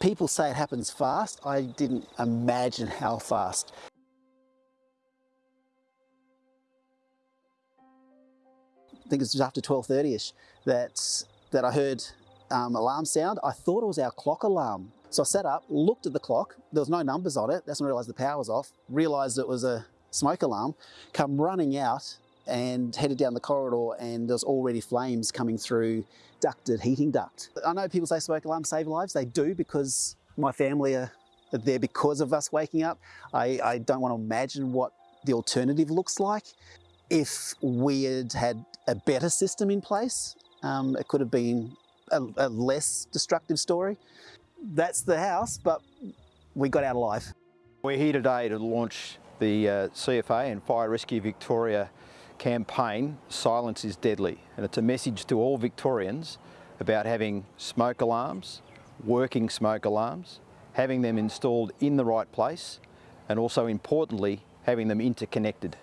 People say it happens fast. I didn't imagine how fast. I think it's just after 12.30ish that, that I heard um, alarm sound. I thought it was our clock alarm. So I sat up, looked at the clock, there was no numbers on it, that's when I realised the power was off, realised it was a smoke alarm, come running out and headed down the corridor and there's already flames coming through ducted heating duct. I know people say smoke alarms save lives, they do because my family are there because of us waking up. I, I don't want to imagine what the alternative looks like. If we had had a better system in place, um, it could have been a, a less destructive story. That's the house, but we got out alive. We're here today to launch the uh, CFA and Fire Rescue Victoria campaign, Silence is Deadly. And it's a message to all Victorians about having smoke alarms, working smoke alarms, having them installed in the right place, and also importantly, having them interconnected.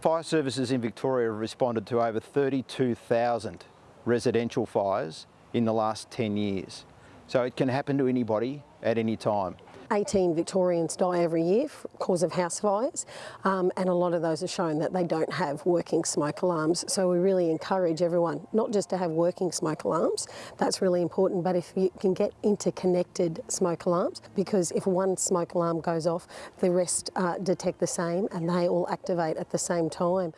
Fire services in Victoria have responded to over 32,000 residential fires in the last 10 years. So it can happen to anybody at any time. 18 Victorians die every year cause of house fires um, and a lot of those are shown that they don't have working smoke alarms. So we really encourage everyone not just to have working smoke alarms, that's really important, but if you can get interconnected smoke alarms because if one smoke alarm goes off, the rest uh, detect the same and they all activate at the same time.